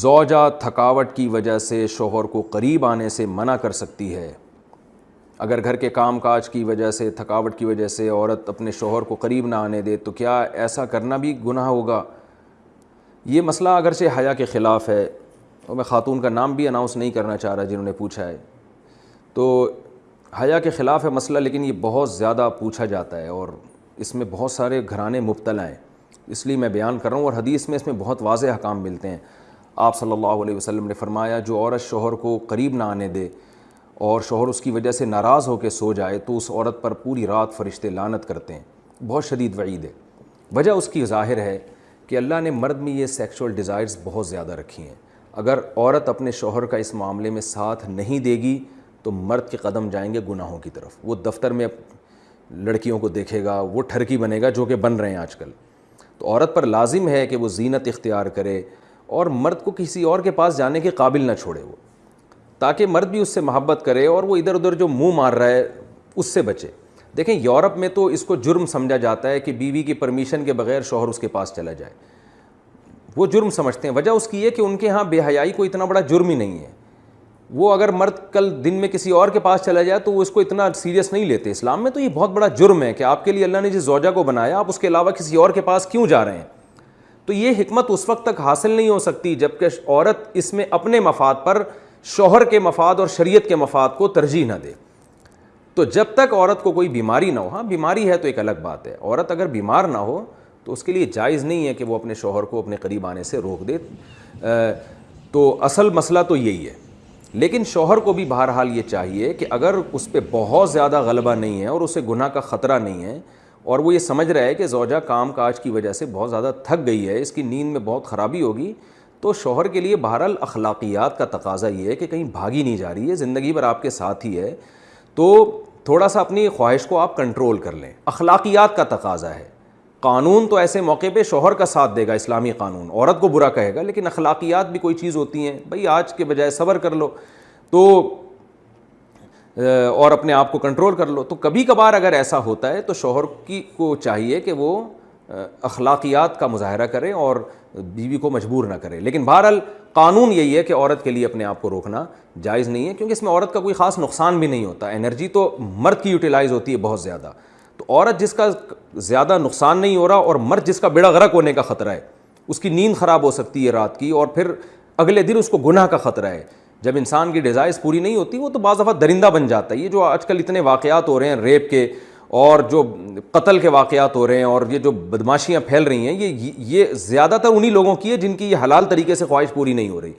زوجہ تھکاوٹ کی وجہ سے شوہر کو قریب آنے سے منع کر سکتی ہے۔ اگر گھر کے کام کاج کی وجہ سے، تھکاوٹ کی وجہ سے عورت اپنے شوہر کو قریب نہ آنے دے، تو کیا ایسا کرنا بھی گناہ ہوگا؟ یہ مسئلہ اگرچہ حیا کے خلاف ہے، اور میں خاتون کا نام بھی اناؤنس نہیں کرنا چاہ رہا جنہوں نے پوچھا ہے۔ تو حیا کے خلاف ہے مسئلہ، لیکن یہ بہت زیادہ پوچھا جاتا ہے، اور اس میں بہت سارے گھرانے مبتلا ہیں۔ اس لیے میں بیان کر رہا ہوں، اور حدیث میں اس میں بہت واضح حکام ملتے ہیں۔ آپ صلی اللہ علیہ وسلم نے فرمایا، جو عورت شوہر کو قریب نہ آنے دے اور شوہر اس کی وجہ سے ناراض ہو کے سو جائے، تو اس عورت پر پوری رات فرشتے لانت کرتے ہیں۔ بہت شدید وعید ہے۔ وجہ اس کی ظاہر ہے کہ اللہ نے مرد میں یہ سیکشول ڈیزائرز بہت زیادہ رکھی ہیں۔ اگر عورت اپنے شوہر کا اس معاملے میں ساتھ نہیں دے گی، تو مرد کے قدم جائیں گے گناہوں کی طرف۔ وہ دفتر میں لڑکیوں کو دیکھے گا، وہ ٹھرکی بنے گا جو کہ بن رہے ہیں آج کل۔ تو عورت پر لازم ہے کہ وہ زینت اختیار کرے اور مرد کو کسی اور کے پاس جانے کے قابل نہ چھوڑے وہ، تاکہ مرد بھی اس سے محبت کرے اور وہ ادھر ادھر جو منہ مار رہا ہے اس سے بچے۔ دیکھیں، یورپ میں تو اس کو جرم سمجھا جاتا ہے کہ بیوی کی پرمیشن کے بغیر شوہر اس کے پاس چلا جائے۔ وہ جرم سمجھتے ہیں۔ وجہ اس کی یہ کہ ان کے ہاں بے حیائی کو اتنا بڑا جرم ہی نہیں ہے۔ وہ اگر مرد کل دن میں کسی اور کے پاس چلا جائے تو وہ اس کو اتنا سیریس نہیں لیتے۔ اسلام میں تو یہ بہت بڑا جرم ہے کہ آپ کے لیے اللہ نے جس زوجہ کو بنایا، آپ اس کے علاوہ کسی اور کے پاس کیوں جا رہے ہیں؟ تو یہ حکمت اس وقت تک حاصل نہیں ہو سکتی جبکہ عورت اس میں اپنے مفاد پر شوہر کے مفاد اور شریعت کے مفاد کو ترجیح نہ دے۔ تو جب تک عورت کو کوئی بیماری نہ ہو ہاں بیماری ہے تو ایک الگ بات ہے۔ عورت اگر بیمار نہ ہو تو اس کے لیے جائز نہیں ہے کہ وہ اپنے شوہر کو اپنے قریب آنے سے روک دے۔ تو اصل مسئلہ تو یہی ہے۔ لیکن شوہر کو بھی بہرحال یہ چاہیے کہ اگر اس پہ بہت زیادہ غلبہ نہیں ہے اور اسے گناہ کا خطرہ نہیں ہے اور وہ یہ سمجھ رہا ہے کہ زوجہ کام کاج کی وجہ سے بہت زیادہ تھک گئی ہے، اس کی نیند میں بہت خرابی ہوگی۔ تو شوہر کے لیے بہرحال اخلاقیات کا تقاضا یہ ہے کہ کہیں بھاگی نہیں جا رہی ہے، زندگی بھر آپ کے ساتھ ہی ہے۔ تو تھوڑا سا اپنی خواہش کو آپ کنٹرول کر لیں۔ اخلاقیات کا تقاضا ہے۔ قانون تو ایسے موقع پہ شوہر کا ساتھ دے گا، اسلامی قانون۔ عورت کو برا کہے گا، لیکن اخلاقیات بھی کوئی چیز ہوتی ہیں۔ بھائی، آج کے بجائے صبر کر لو۔ تو اور اپنے آپ کو کنٹرول کر لو۔ تو کبھی کبھار اگر ایسا ہوتا ہے، تو شوہر کی کو چاہیے کہ وہ اخلاقیات کا مظاہرہ کرے اور بیوی کو مجبور نہ کرے۔ لیکن بہرحال قانون یہی ہے کہ عورت کے لیے اپنے آپ کو روکنا جائز نہیں ہے، کیونکہ اس میں عورت کا کوئی خاص نقصان بھی نہیں ہوتا۔ انرجی تو مرد کی یوٹیلائز ہوتی ہے بہت زیادہ۔ تو عورت جس کا زیادہ نقصان نہیں ہو رہا اور مرد جس کا بیڑا غرق ہونے کا خطرہ ہے، اس کی نیند خراب ہو سکتی ہے رات کی اور پھر اگلے دن اس کو گناہ کا خطرہ ہے۔ جب انسان کی ڈیزائرس پوری نہیں ہوتی، وہ تو بعض دفعہ درندہ بن جاتا ہے۔ یہ جو آج کل اتنے واقعات ہو رہے ہیں ریپ کے اور جو قتل کے واقعات ہو رہے ہیں اور یہ جو بدماشیاں پھیل رہی ہیں، یہ یہ زیادہ تر انہیں لوگوں کی ہے جن کی یہ حلال طریقے سے خواہش پوری نہیں ہو رہی۔